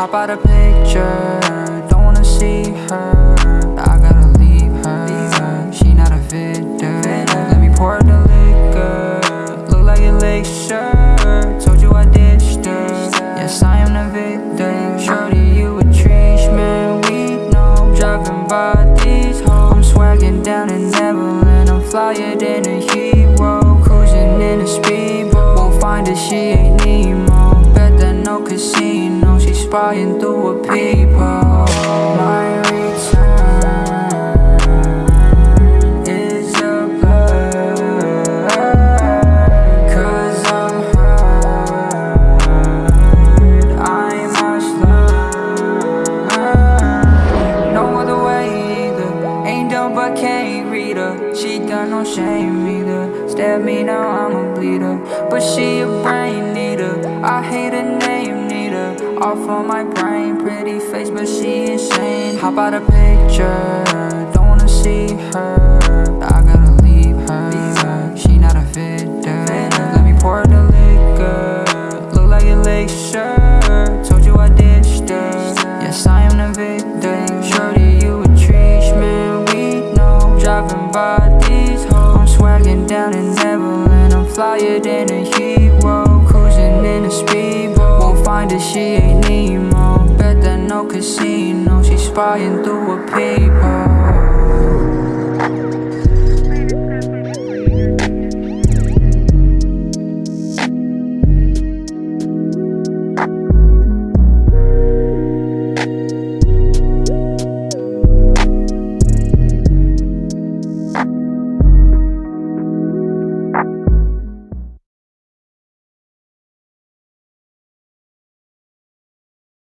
Hop out a picture, don't wanna see her. I gotta leave her. She not a victim. Let me pour the liquor. Look like shirt. Told you I ditched her. Yes, I am the victim. Shorty, you a treatment. We know. Driving by these hoes. I'm swagging down in Neverland. I'm flyer than a hero. Cruising in a speedboat. Won't find her, she ain't Nemo. Bet that no casino. Spying through a peephole. My return is a blur. Cause I'm hurt. I must learn. No other way either. Ain't dumb but can't read her. She got no shame either. Stab me now, I'm a bleeder. But she a brain Off on my brain, pretty face, but she insane. Hop out a picture, don't wanna see her. I gotta leave her. She not a victim. Let me pour the liquor. Look like a lake. Told you I ditched her. Yes, I am the victim. Shorty, you a treatment. We know. Driving by these hoes. I'm swagging down in Neverland. I'm flyer than a hero. Cruising in a speedboat. She ain't Nemo. Bet that no casino. She's spying through a peephole.